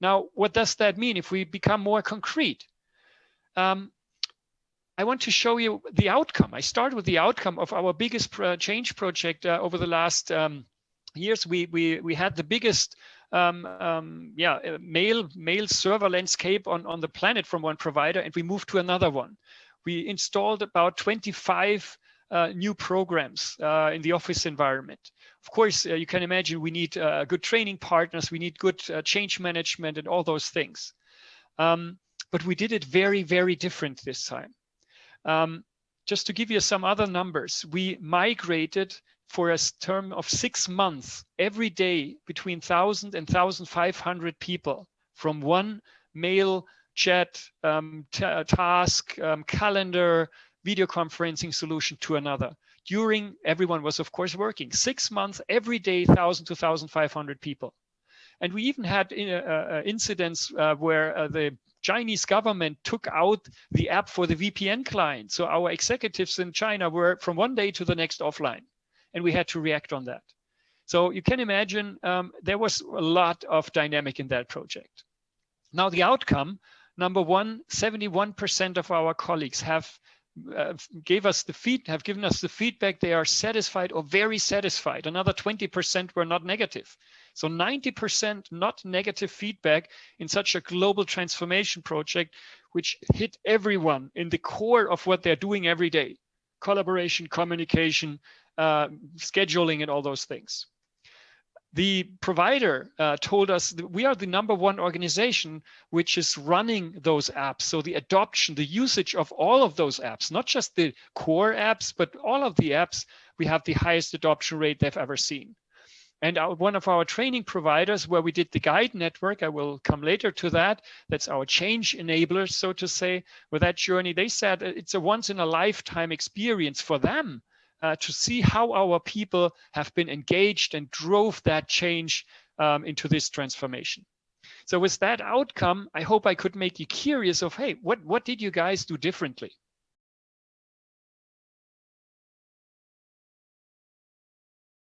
Now, what does that mean if we become more concrete? Um, I want to show you the outcome. I start with the outcome of our biggest pro change project uh, over the last um, years. We, we, we had the biggest um, um, yeah, uh, mail, mail server landscape on, on the planet from one provider, and we moved to another one. We installed about 25 uh, new programs uh, in the office environment. Of course, uh, you can imagine we need uh, good training partners, we need good uh, change management and all those things. Um, but we did it very, very different this time. Um, just to give you some other numbers, we migrated for a term of six months every day between 1,000 and 1,500 people from one mail chat um, task, um, calendar, video conferencing solution to another. During, everyone was of course working, six months, every day, 1,000 to 1,500 people. And we even had uh, uh, incidents uh, where uh, the Chinese government took out the app for the VPN client. So our executives in China were from one day to the next offline and we had to react on that. So you can imagine um, there was a lot of dynamic in that project. Now the outcome, number one, 71% of our colleagues have uh, gave us the feed have given us the feedback they are satisfied or very satisfied. Another 20% were not negative. So 90% not negative feedback in such a global transformation project which hit everyone in the core of what they're doing every day. Collaboration communication uh, scheduling and all those things the provider uh, told us we are the number one organization which is running those apps. So the adoption, the usage of all of those apps, not just the core apps, but all of the apps, we have the highest adoption rate they've ever seen. And our, one of our training providers where we did the guide network, I will come later to that, that's our change enablers, so to say, with that journey, they said it's a once in a lifetime experience for them uh, to see how our people have been engaged and drove that change um, into this transformation. So with that outcome, I hope I could make you curious of, hey, what, what did you guys do differently?